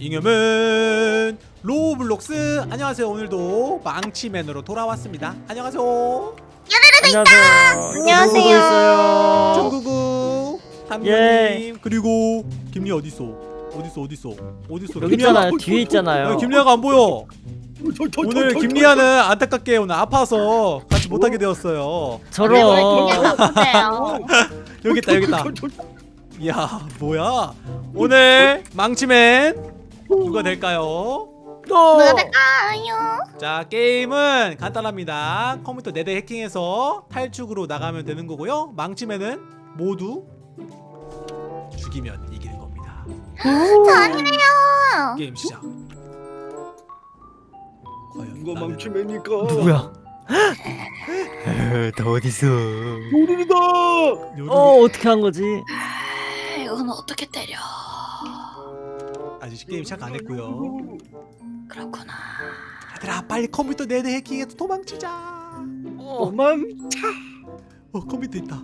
잉여맨 로블록스. 안녕하세요. 오늘도 망치맨으로 돌아왔습니다. 안녕하세요. 안녕하세요. 안녕하세요. 있어요. 중구구 탐님 예. 그리고 김리 어딨어 어딨어 어딨어 어딨어 여기 있잖아요. 뒤에 있잖아요. 김리아가 안 보여. 오늘 김리아는 안타깝게 오늘 아파서 같이 못하게 되었어요. 저런. 여기 있다 여기 있다. 이 야 뭐야 오늘 망치맨 누가 될까요? 뭐가 될까요? 자 게임은 간단합니다 컴퓨터 4대 해킹해서 탈출으로 나가면 되는 거고요 망치맨은 모두 죽이면 이기는 겁니다 저 아니래요. 게임 시작 과연 누가 나는 망치매니까 누구야? 나 어딨어? 요르르다 요루루- 어 어떻게 한 거지? 이건 어떻게 때려? 아직 게임 시작 안 했고요 그렇구나. 얘들아 빨리 컴퓨터 4대 해킹해서 도망치자 어. 너만 어 컴퓨터 있다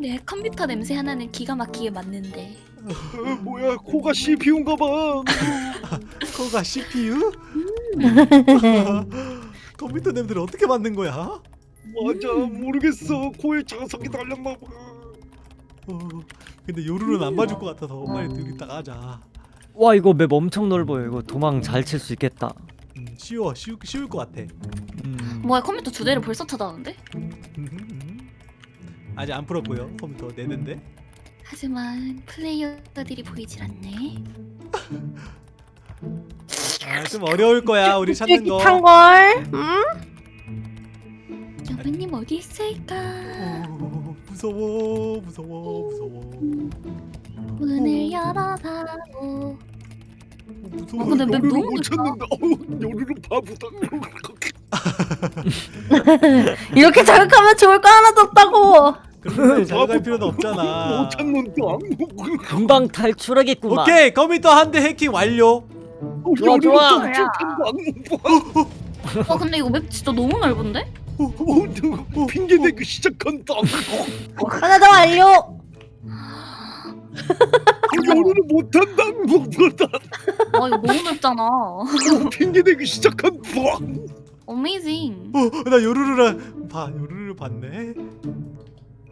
내 컴퓨터 냄새 하나는 기가 막히게 맞는데. 어, 뭐야 코가 CPU인가 봐 코가 CPU? 컴퓨터 냄새를 어떻게 맡는 거야? 맞아 모르겠어 코에 자석이 달렸나 봐 어, 근데 요루는 안 맞을 것 같아서 빨리 여기 딱 하자. 와 이거 맵 엄청 넓어요. 이거 도망 잘 칠 수 있겠다. 음, 쉬워, 쉬우, 쉬울 것 같아. 음. 뭐야 컴퓨터 두 대를 벌써 찾아왔는데? 아직 안 풀었고요. 컴퓨터 내는데. 하지만 플레이어들이 보이질 않네. 아, 좀 어려울 거야. 우리 찾는 거. 걸. 응? 여보님 어디 있을까? 어, 무서워, 무서워, 무서워. 문을 열어봐도 무서워. 어, 근데 너무 못. 찾는다 어우 요르르 바보다 이렇게 자극하면 좋을 거 하나도 없다고. 자극할 필요는 없잖아. 못 찾는다 금방 탈출하겠구만. 오케이, 컴퓨터 한 대 해킹 완료. 좋아, 요르르 좋아. 또 시작한다 어 근데 이거 맵 진짜 너무 넓은데? 어, 어, 핑계 대기 시작한다 하나 더 완료. 요르르 못한다 못한다 와 이거 너무 넓잖아. 핑계 대기 시작한다 어메이징. 어, 나 요루루랑 봐, 요루루 봤네.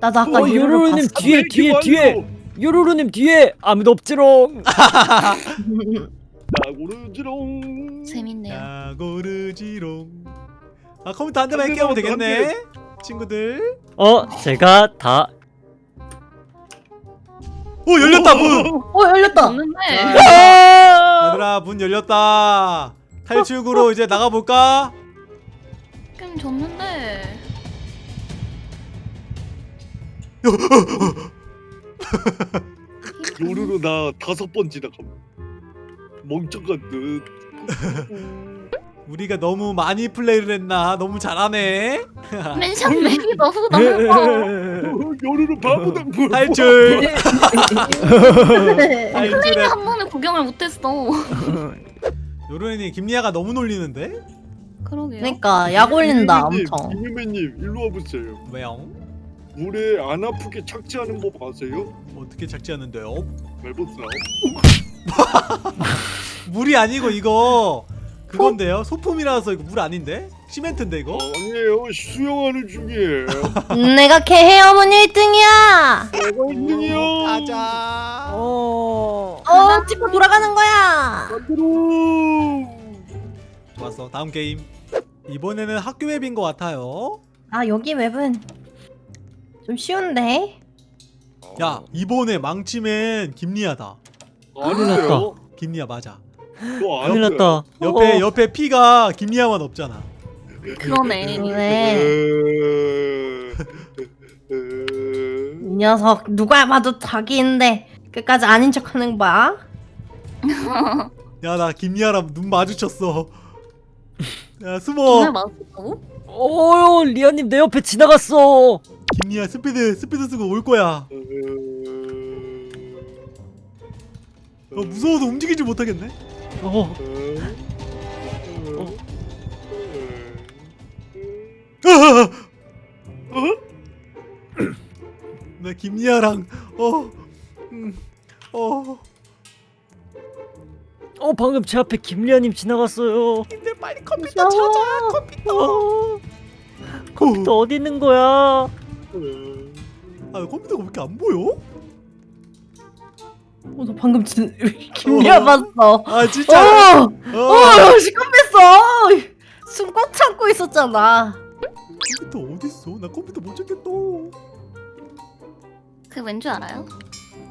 나도 아까 어, 봤어. 뒤에 뒤에 뒤에. 요로로님 뒤에 아무도 없지롱. 나 고르지롱 재밌네요. 야 고르지롱. 아 컴퓨터 한 대만 한 되겠네. 친구들. 어 제가 다. 오 열렸다 문. 어 열렸다. 아! 얘들아 문 열렸다. 탈출구로 이제 나가 볼까? 게임 졌는데. 요르르 나 다섯 번 지나감 멍청한 듯 우리가 너무 많이 플레이를 했나? 너무 잘하네. 맨션 맵이 너무 넓어. 어, 요르르 바보다 뭘 탈출. 플레이. 한 번에 구경을 못했어. 요런이 김리아가 너무 놀리는데? 그러게요. 그러니까 약 올린다 엄청. 김유매님 일로 와보세요 왜요? 물에 안 아프게 착지하는 법 아세요? 어떻게 착지하는데요? 밟았어 물이 아니고 이거 그건데요? 소품이라서 이거 물 아닌데? 시멘트인데 이거? 아니에요 수영하는 중이에요 내가 개헤어문 1등이야. 내가 1등이야 가자. 어. 어 찍고 돌아가는 거야. 만들어 좋았어. 다음 게임. 이번에는 학교 맵인 것 같아요. 아 여기 맵은 좀 쉬운데. 야 이번에 망치맨 김리아다. 아니에요 김리아 맞아. 너 큰일 났다. 옆에 어. 옆에 피가 김리아만 없잖아. 그러네. 왜? 이 녀석 누가 봐도 자기인데 끝까지 아닌 척하는 거야. 야 나 김리아랑 눈 마주쳤어. 야 숨어. 어 리아님 내 옆에 지나갔어. 김리아 스피드 스피드 쓰고 올 거야. 어, 무서워서 움직이지 못하겠네. 어. 나 김리아랑 어 음, 음, 어, 어 방금 제 앞에 김리아님 지나갔어요. 님들 빨리 컴퓨터. 찾아. 컴퓨터. 어, 컴퓨터 어디 있는 거야? 어, 아, 컴퓨터가 왜 이렇게 안 보여? 어, 너 방금 진 김리아 어. 봤어. 아, 진짜. 어, 어, 어, 시간 뺐어. 숨꽉 참고 있었잖아. 컴퓨터 어디 있어? 나 컴퓨터 못 찾겠다. 그왠줄 알아요?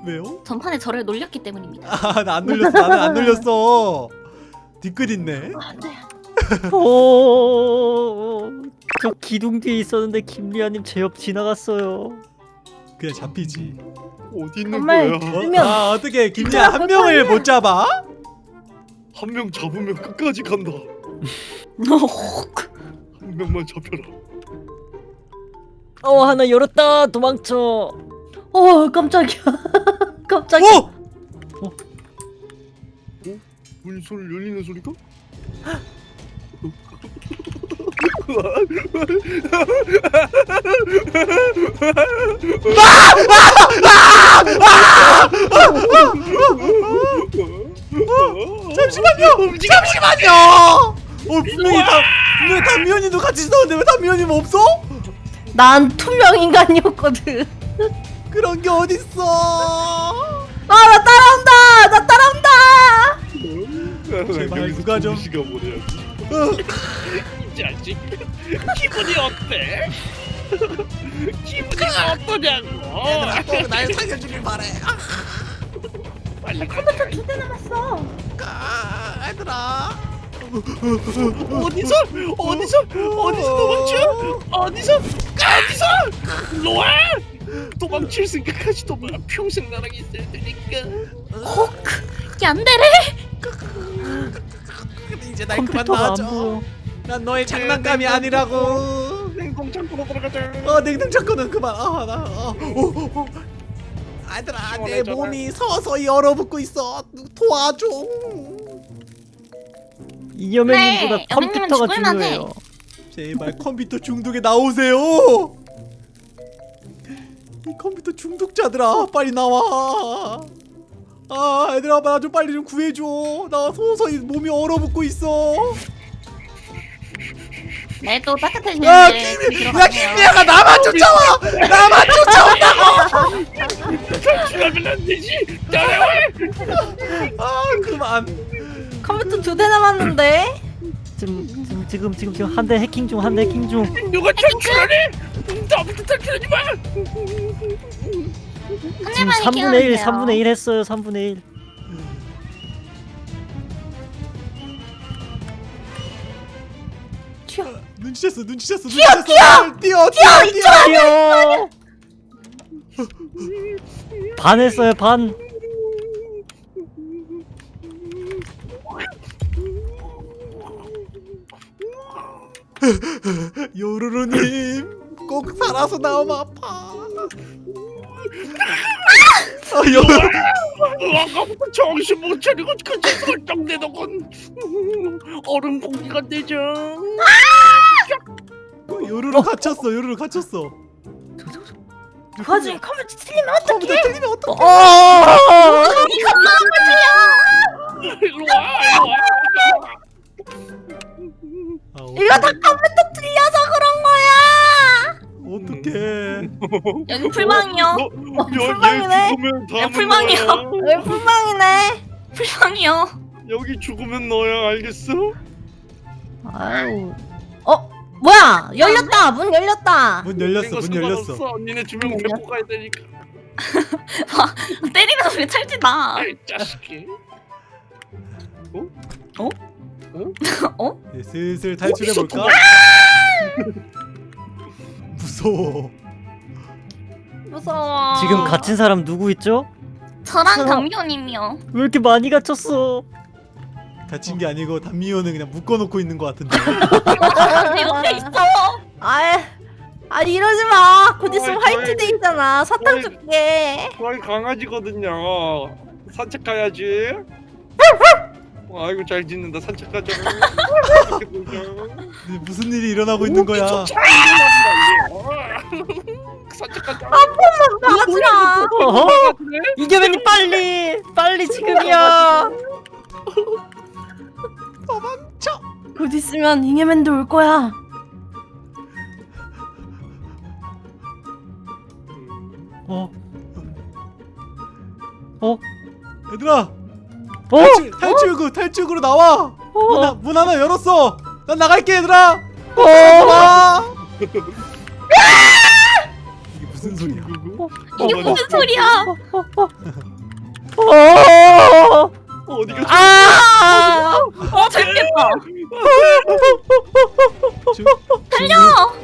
왜요? 전판에 저를 놀렸기 때문입니다. 아, 나 안 놀렸어. 나는 안 놀렸어. 뒤끝 있네. 어, 저 기둥 뒤에 있었는데 김리아님 제 옆 지나갔어요. 그냥 잡히지. 어디 있는 거야? 어? 아, 어떻게 김리아 한 명을 못 잡아? 한 명 잡으면 끝까지 간다. 한 명만 잡혀라. 어 하나 열었다 도망쳐. 어, 깜짝이야. 깜짝이야. 오! 문 소리 열리는 소리가? 잠시만요. 잠시만요. 어, 분명히 다 분명히 담미연이도 같이 있었는데 왜 담미연이는 없어? 난 투명 인간이었거든. 그런 게 어딨어? 아, 나 따라온다. 나 따라온다. 제발 누가 좀- 시가 보내야지. 어, 이 자식 기분이 어때? 기분이 어떠냐고? 얘들아, 꼭 날 살려주길 바래. 아, 빨리 컴퓨터 두 대 남았어. 아, 얘들아. 어디서? 어디서? 어디서 도망쳐? 어디서? 어디서? 와! 도망칠 생각하지 도 마 평생 나랑 있어야 되니까. 이게 안 되래. 이제 날 그만 컴퓨터가 안 놔줘. 난 너의 장난감이 아니라고. 냉동 창고로 들어가자 어 냉동 찾고는 그만. 아 나. 어, 어, 어. 아들아 내. 몸이 서서히 얼어붙고 있어. 도와줘. 이 여맨님보다 네, 컴퓨터가. 중요해요. 제발 컴퓨터 중독에 나오세요. 이 컴퓨터 중독자들아 빨리 나와. 아 얘들아 나 좀 빨리 좀 구해줘. 나 서서히 몸이 얼어붙고 있어. 네, 또 따뜻해지면 야 김이. 김이야가 나만 쫓아와. 나만 쫓아온다고. 안 되지 아 그만. 컴퓨터 두 대 남았는데. 지금 지금 지금 지금 지금 한 대 해킹 중 한 대 해킹 중. 누가 탈출하래 나부터 탈출하지 마한 지금 대만 3분의 1 3분의 1 했어요 3분의 1. 튀어. 눈치챘어 눈치챘어 눈치챘어. 뛰어 뛰어 뛰어 뛰어. 뛰어. 반 했어요 반. 요루루님 꼭 살아서 나오면 아파. 아 요루. 아까부터 정신 못 차리고 그저 설정내더군 얼음 공기가 되죠 요루루 갇혔어 요루루 갇혔어. 그 와중에 컴퓨터 틀리면 컴퓨터 어떡해? 틀리면 어떡해? 어. 와 아, 이거 다 컴퓨터 틀려서 그런 거야. 어떡해. 여기 다음은 풀방이요. 너야. 왜 불방이네? 풀방이요. 여기 죽으면 너야 알겠어? 아유. 어? 뭐야? 열렸다. 문 열렸다. 문 열렸어 문 열렸어. 언니네 주명 문 데리고 가야 되니까 때리면 왜 찰지다. 아이 자식이 네, 슬슬 탈출해 볼까? 무서워. 무서워. 지금 갇힌 사람 누구 있죠? 저랑 담비오님이요. 왜 이렇게 많이 갇혔어? 다친 게 아니고 단미호는 그냥 묶어놓고 있는 것 같은데. 내 옆에 있어. 아, 아 이러지 마. 곧 있으면 어이, 화이트데이잖아. 사탕. 줄게. 저희 강아지거든요. 산책 가야지. 아이고 잘 짖는다 산책 가자. 무슨 일이 일어나고 있는 거야? 일어난다, 얘. 산책하자. 맞으라. 어허 이겨맨님 빨리 빨리 지금이야 곧 있으면 잉여맨도 올 거야. 어? 어? 얘들아 어? 탈출, 탈출구 탈출구로 나와 문, 하- 어? 문 하나 열었어 난 나갈게 얘들아 어? 와 이게 무슨 소리야 이게. 무슨 소리야? 어? 어디가 아! 어 재밌겠다. 중, 달려.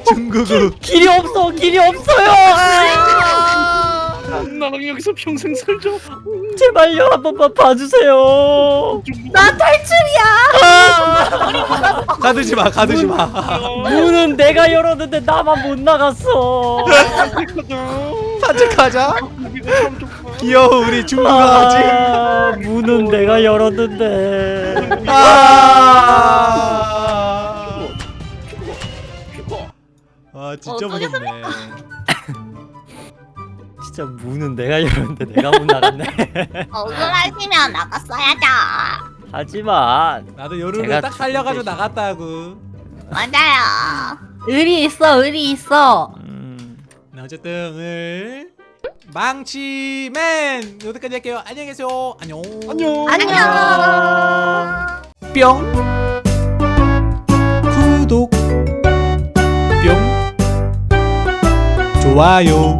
중구구 길이 없어 길이 없어요 아! 나랑 여기서 평생 살자. 제발요 한 번만 봐주세요 나 탈출이야. 아! 가두지 마 가두지 마 문은 내가 열었는데 나만 못 나갔어 산책하자 여기가 참 좋다. 귀여워 우리 중구가 아직 아, 문은 내가 열었는데. 아, 아 진짜 무섭네. 진짜 문은 내가 열었는데 내가 못 나갔네. 억울하시면 나갔어야죠. 하지만 나도 제가 딱 살려가지고 대신- 나갔다고. 맞아요. 의리 있어, 의리 있어. 음, 네, 어쨌든 오늘 망치맨! 여기까지 할게요. 안녕히 계세요. 안녕. 안녕. 안녕. 뿅. 구독. 뿅. 좋아요.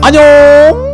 안녕